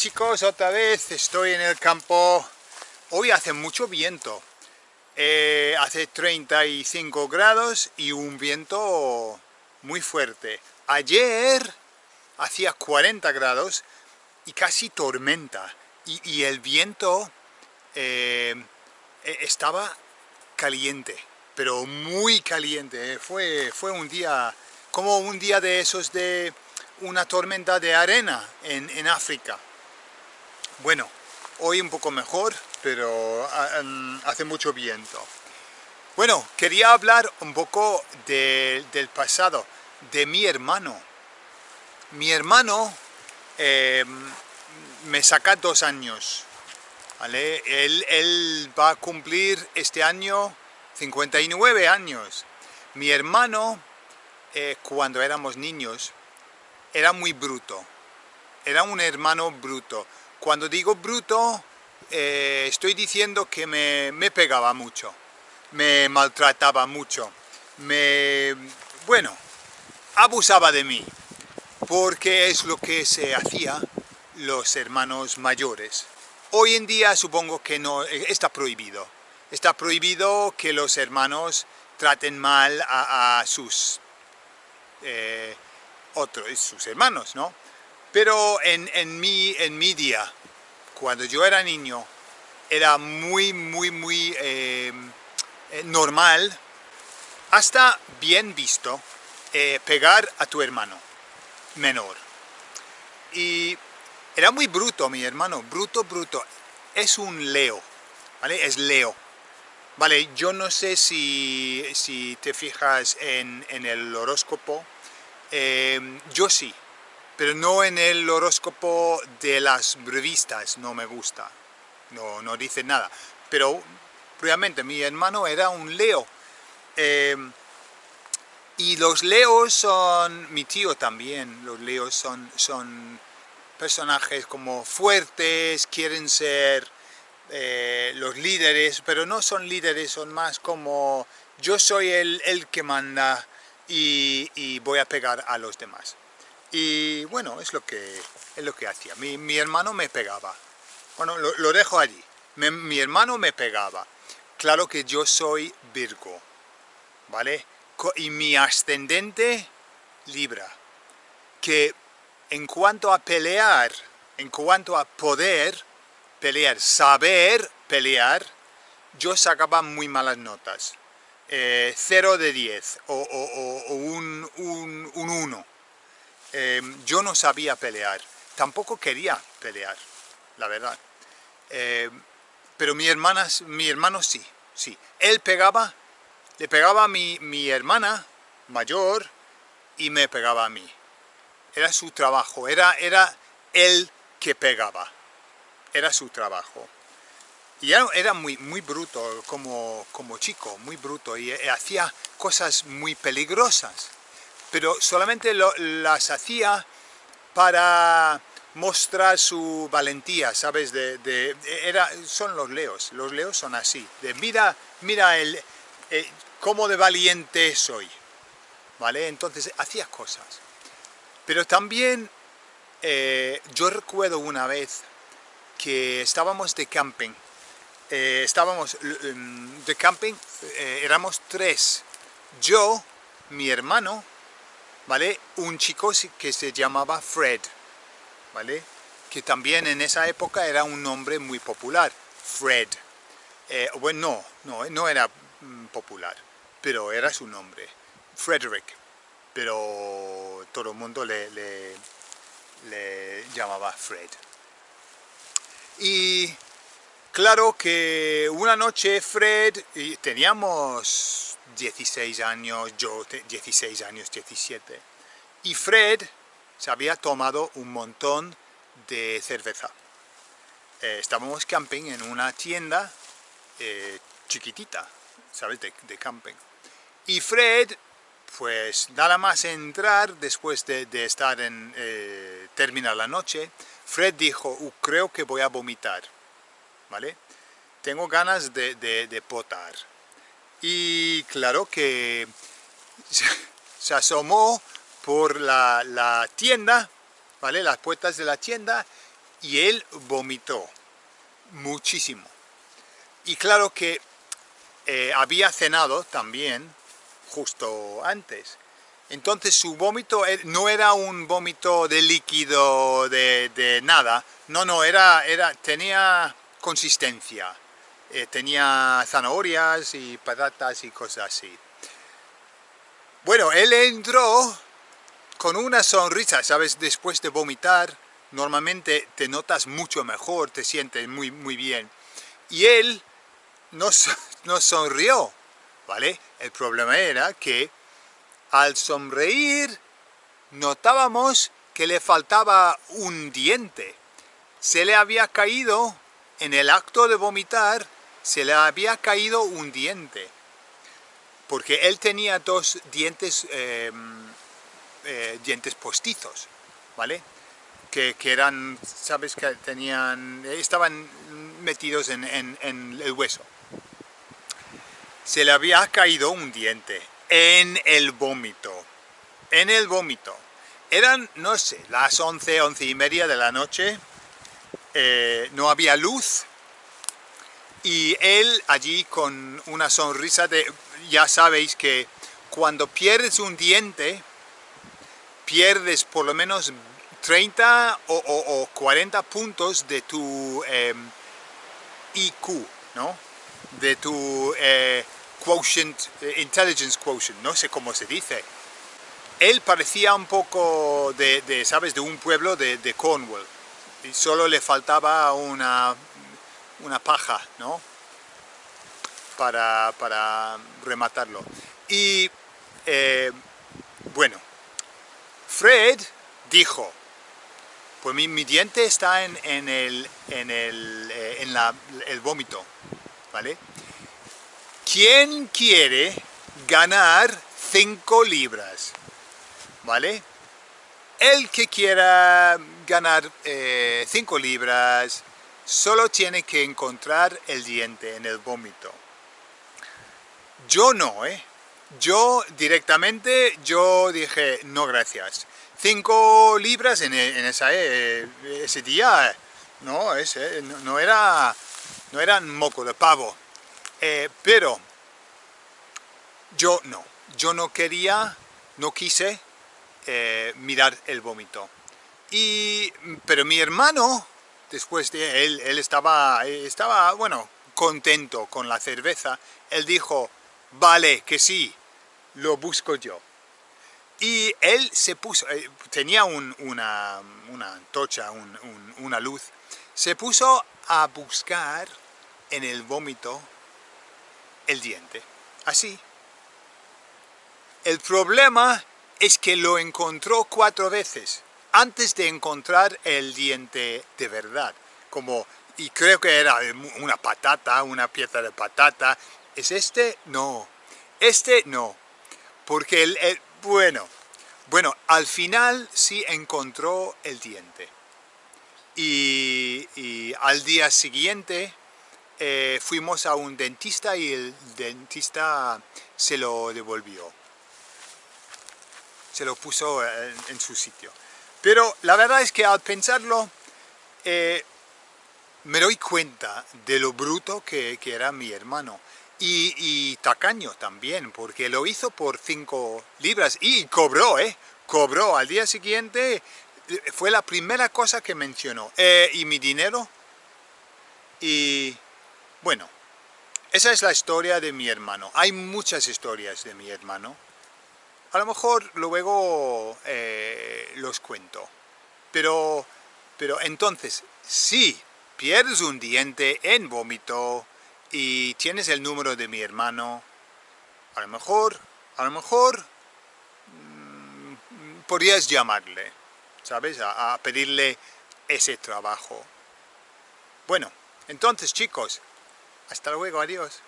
chicos, otra vez estoy en el campo. Hoy hace mucho viento. Eh, hace 35 grados y un viento muy fuerte. Ayer hacía 40 grados y casi tormenta. Y, el viento eh, e, estaba caliente, pero muy caliente. Fue, fue un día, como un día de esos de una tormenta de arena en, en África. Bueno, hoy un poco mejor, pero hace mucho viento. Bueno, quería hablar un poco del pasado, de mi hermano. Mi hermano eh, me saca dos años, él, va a cumplir este año 59 años. Mi hermano, eh, cuando éramos niños, era muy bruto. Era un hermano bruto. Cuando digo bruto, eh, estoy diciendo que me, pegaba mucho, me maltrataba mucho, me... bueno, abusaba de mí, porque es lo que se hacía los hermanos mayores. Hoy en día supongo que no, está prohibido. Está prohibido que los hermanos traten mal a, sus eh, otros, sus hermanos, ¿no? Pero en, en, mi, en mi día, cuando yo era niño, era muy, muy, muy eh, eh, normal, hasta bien visto, eh, pegar a tu hermano menor. Y era muy bruto mi hermano, bruto, bruto. Es un Leo, ¿vale? Es Leo. Vale, yo no sé si, si te fijas en, en el horóscopo, yo sí, pero no en el horóscopo de las revistas, no me gusta, no, no dice nada. Pero realmente mi hermano era un Leo. Eh, y los Leos son, mi tío también, los Leos son, son personajes como fuertes, quieren ser eh, los líderes, pero no son líderes, son más como yo soy el, el que manda y voy a pegar a los demás. Y bueno, es lo que, es lo que hacía. Mi, hermano me pegaba. Bueno, lo, dejo allí. mi hermano me pegaba. Claro que yo soy Virgo, ¿vale? Y mi ascendente, Libra. Que en cuanto a pelear, en cuanto a poder pelear, saber pelear, yo sacaba muy malas notas. Eh, 0 de 10 o, un 1. Em, yo no sabía pelear, tampoco quería pelear, la verdad. Em, pero mi, hermana, mi hermano sí, sí. Él pegaba, le pegaba a mi, mi hermana mayor y me pegaba a mí. Era su trabajo, era, era él que pegaba, era su trabajo. Y era, era muy, muy bruto como, como chico, muy bruto, y hacía cosas muy peligrosas pero solamente las hacía para mostrar su valentía, ¿sabes? De, son los leos, los leos son así, de mira, mira el, eh, cómo de valiente soy, ¿vale? Entonces hacía cosas. Pero también eh, yo recuerdo una vez que estábamos de camping, eh, estábamos de camping, éramos tres, yo, mi hermano ¿vale? Un chico que se llamaba Fred, ¿vale? Que también en esa época era un nombre muy popular, Fred. Eh, bueno, no, no, era mm, popular, pero era su nombre, Frederick. Pero todo el mundo le, le, le llamaba Fred. Y claro que una noche Fred, y teníamos 16 años, yo 16 años, 17. Y Fred se había tomado un montón de cerveza. Eh, estábamos camping en una tienda eh, chiquitita, ¿sabes? De, camping. Y Fred, pues nada más entrar, después de, estar en, eh, terminar la noche, Fred dijo, uh, creo que voy a vomitar, Tengo ganas de, de potar y claro que se asomó por la, tienda, ¿vale? las puertas de la tienda y él vomitó muchísimo. Y claro que eh, había cenado también justo antes. Entonces su vómito eh, no era un vómito de líquido, de, nada. No, no, era, era, tenía consistencia. Eh, tenía zanahorias y patatas y cosas así. Bueno, él entró con una sonrisa, ¿sabes? Después de vomitar, normalmente te notas mucho mejor, te sientes muy, muy bien. Y él nos, nos sonrió, ¿vale? El problema era que al sonreír notábamos que le faltaba un diente. Se le había caído, en el acto de vomitar, se le había caído un diente. Porque él tenía dos dientes, em, eh, dientes postizos, ¿vale? Que, eran, sabes que tenían, estaban metidos en, en el hueso. Se le había caído un diente en el vómito. En el vómito. Eran, no sé, las 11, 11 y media de la noche. Eh, no había luz. Y él allí con una sonrisa de... Ya sabéis que cuando pierdes un diente, pierdes por lo menos 30 o, 40 puntos de tu em, IQ, ¿no? De tu... Eh, quotient, eh, intelligence quotient, no sé cómo se dice. Él parecía un poco de, ¿sabes?, de un pueblo de, Cornwall. Y solo le faltaba una, una paja, ¿no? Para, para rematarlo. Y, eh, bueno, Fred dijo, pues mi, mi diente está en, en, el, en, el, eh, en la, el vómito, ¿vale? ¿Quién quiere ganar 5 libras? ¿Vale? El que quiera ganar 5 eh, libras solo tiene que encontrar el diente en el vómito. Yo no, ¿eh? Yo directamente, yo dije, no gracias. 5 libras en, e, esa, eh, ese día, no, ese, no, era, no era moco de pavo. Eh, pero yo no, yo no quería, no quise mirar el vómito. Pero mi hermano, después de él, él estaba, bueno, contento con la cerveza, él dijo, vale, que sí, lo busco yo. Y él se puso, eh, tenía una, una antorcha, una luz, se puso a buscar en el vómito el diente, así. El problema es que lo encontró cuatro veces antes de encontrar el diente de verdad. Como, y creo que era una patata, una pieza de patata. ¿Es este? No. Este no. Porque el, bueno, bueno, al final sí encontró el diente. Y, al día siguiente eh, fuimos a un dentista y el dentista se lo devolvió. Se lo puso en, su sitio. Pero la verdad es que al pensarlo, eh, me doy cuenta de lo bruto que, era mi hermano. Y, y, tacaño también, porque lo hizo por 5 libras y cobró, ¿eh? Cobró. Al día siguiente fue la primera cosa que mencionó. Eh, ¿Y mi dinero? Y bueno, esa es la historia de mi hermano. Hay muchas historias de mi hermano. A lo mejor luego eh, los cuento. Pero, pero entonces, si pierdes un diente en vómito y tienes el número de mi hermano, a lo mejor, a lo mejor mm, podrías llamarle, ¿sabes? a pedirle ese trabajo. Bueno, entonces chicos, hasta luego, adiós.